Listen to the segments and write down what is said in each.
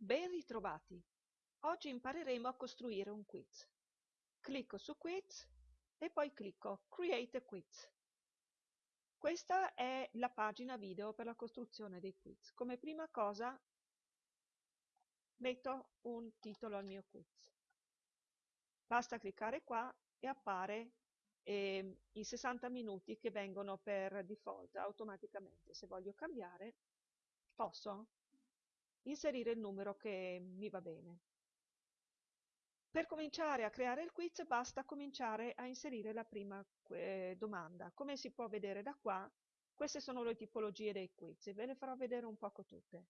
Ben ritrovati! Oggi impareremo a costruire un quiz. Clicco su Quiz e poi clicco Create a Quiz. Questa è la pagina video per la costruzione dei quiz. Come prima cosa metto un titolo al mio quiz. Basta cliccare qua e appare eh, i 60 minuti che vengono per default automaticamente. Se voglio cambiare posso inserire il numero che mi va bene. Per cominciare a creare il quiz basta cominciare a inserire la prima eh, domanda. Come si può vedere da qua, queste sono le tipologie dei quiz ve ne farò vedere un poco tutte.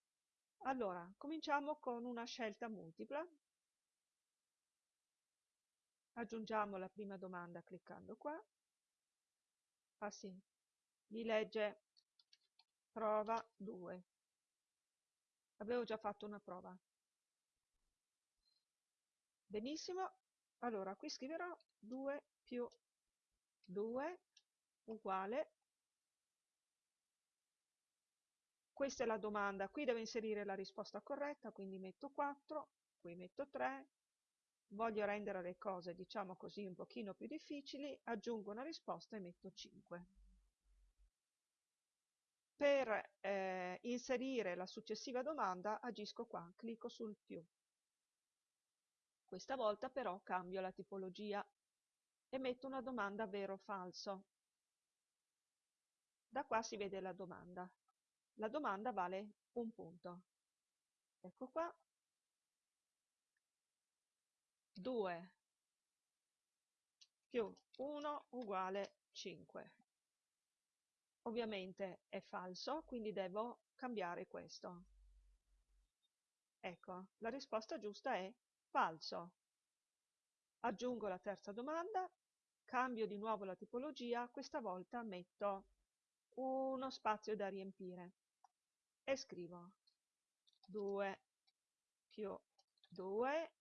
Allora, cominciamo con una scelta multipla. Aggiungiamo la prima domanda cliccando qua. Ah sì, mi legge prova 2. Avevo già fatto una prova. Benissimo, allora qui scriverò 2 più 2 uguale. Questa è la domanda, qui devo inserire la risposta corretta, quindi metto 4, qui metto 3. Voglio rendere le cose, diciamo così, un pochino più difficili, aggiungo una risposta e metto 5 per eh, inserire la successiva domanda agisco qua, clicco sul più. Questa volta però cambio la tipologia e metto una domanda vero o falso. Da qua si vede la domanda. La domanda vale un punto. Ecco qua. 2 più 1 uguale 5. Ovviamente è falso, quindi devo cambiare questo. Ecco, la risposta giusta è falso. Aggiungo la terza domanda, cambio di nuovo la tipologia, questa volta metto uno spazio da riempire e scrivo 2 più 2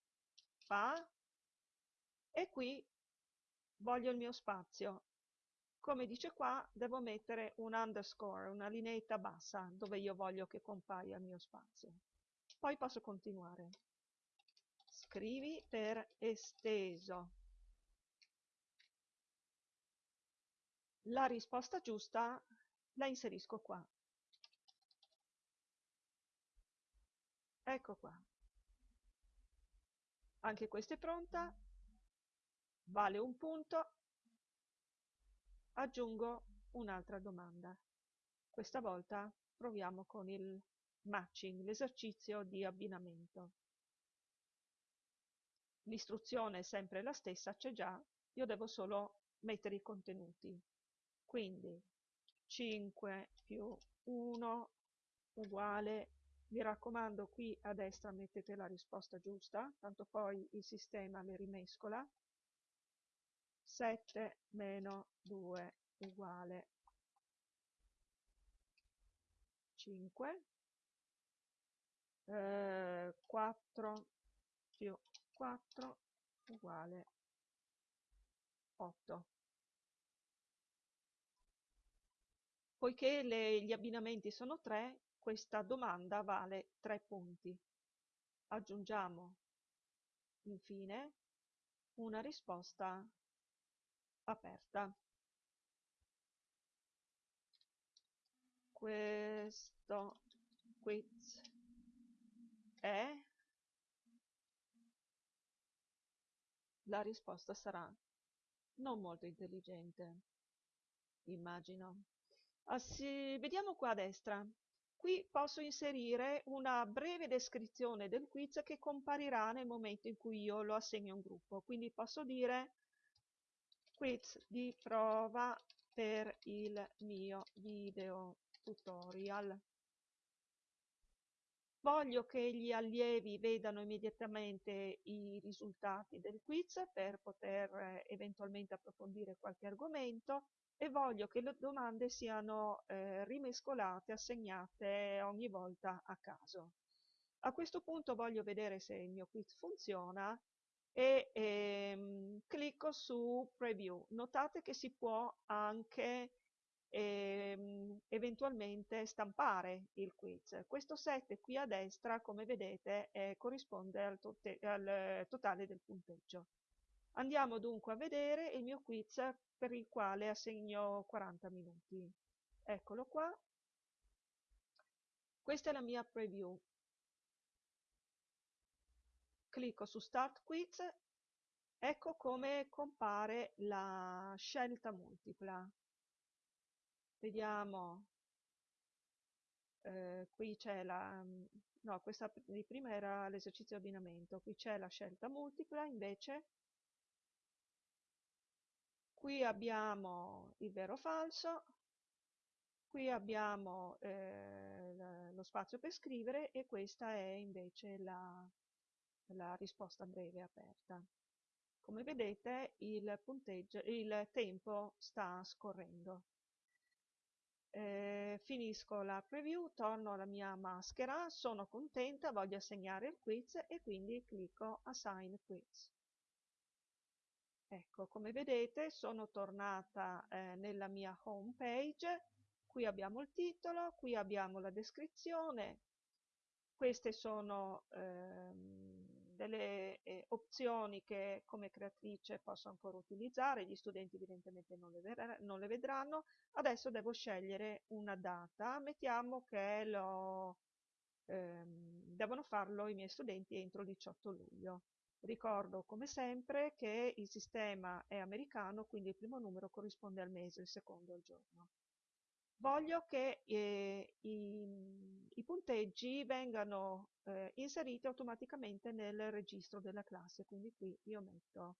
fa e qui voglio il mio spazio come dice qua, devo mettere un underscore, una lineetta bassa, dove io voglio che compaia il mio spazio. Poi posso continuare. Scrivi per esteso. La risposta giusta la inserisco qua. Ecco qua. Anche questa è pronta. Vale un punto aggiungo un'altra domanda. Questa volta proviamo con il matching, l'esercizio di abbinamento. L'istruzione è sempre la stessa, c'è già, io devo solo mettere i contenuti. Quindi 5 più 1 uguale, mi raccomando qui a destra mettete la risposta giusta, tanto poi il sistema le rimescola, 7 meno 2 uguale 5, eh, 4 più 4 uguale 8. Poiché le, gli abbinamenti sono 3, questa domanda vale 3 punti. Aggiungiamo infine una risposta aperta. Questo quiz è la risposta sarà non molto intelligente, immagino. Ah, vediamo qua a destra. Qui posso inserire una breve descrizione del quiz che comparirà nel momento in cui io lo assegno a un gruppo. Quindi posso dire quiz di prova per il mio video tutorial. Voglio che gli allievi vedano immediatamente i risultati del quiz per poter eh, eventualmente approfondire qualche argomento e voglio che le domande siano eh, rimescolate, assegnate ogni volta a caso. A questo punto voglio vedere se il mio quiz funziona e ehm, clicco su preview. Notate che si può anche ehm, eventualmente stampare il quiz. Questo 7 qui a destra, come vedete, eh, corrisponde al, to al totale del punteggio. Andiamo dunque a vedere il mio quiz per il quale assegno 40 minuti. Eccolo qua. Questa è la mia preview. Clicco su Start Quiz. Ecco come compare la scelta multipla vediamo eh, qui c'è la no questa di prima era l'esercizio di abbinamento qui c'è la scelta multipla invece qui abbiamo il vero o falso qui abbiamo eh, lo spazio per scrivere e questa è invece la, la risposta breve aperta. Come vedete il il tempo sta scorrendo. Eh, finisco la preview, torno alla mia maschera, sono contenta, voglio assegnare il quiz e quindi clicco Assign Quiz. Ecco, come vedete sono tornata eh, nella mia home page, qui abbiamo il titolo, qui abbiamo la descrizione, queste sono ehm, delle eh, opzioni che come creatrice posso ancora utilizzare, gli studenti evidentemente non le, non le vedranno. Adesso devo scegliere una data, mettiamo che lo, ehm, devono farlo i miei studenti entro il 18 luglio. Ricordo come sempre che il sistema è americano, quindi il primo numero corrisponde al mese, il secondo al giorno voglio che eh, i, i, punteggi vengano eh, inseriti automaticamente nel registro della classe, quindi qui io metto,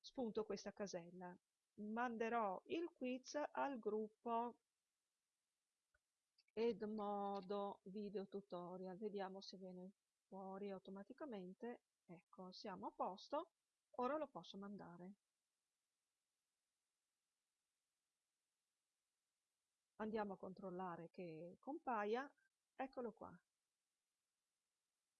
spunto questa casella. Manderò il quiz al gruppo Edmodo Video Tutorial, vediamo se viene fuori automaticamente, ecco siamo a posto, ora lo posso mandare. Andiamo a controllare che compaia, eccolo qua.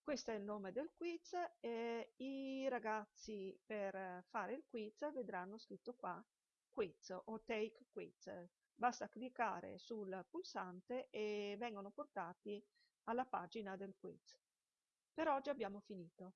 Questo è il nome del quiz e i ragazzi per fare il quiz vedranno scritto qua quiz o take quiz. Basta cliccare sul pulsante e vengono portati alla pagina del quiz. Per oggi abbiamo finito.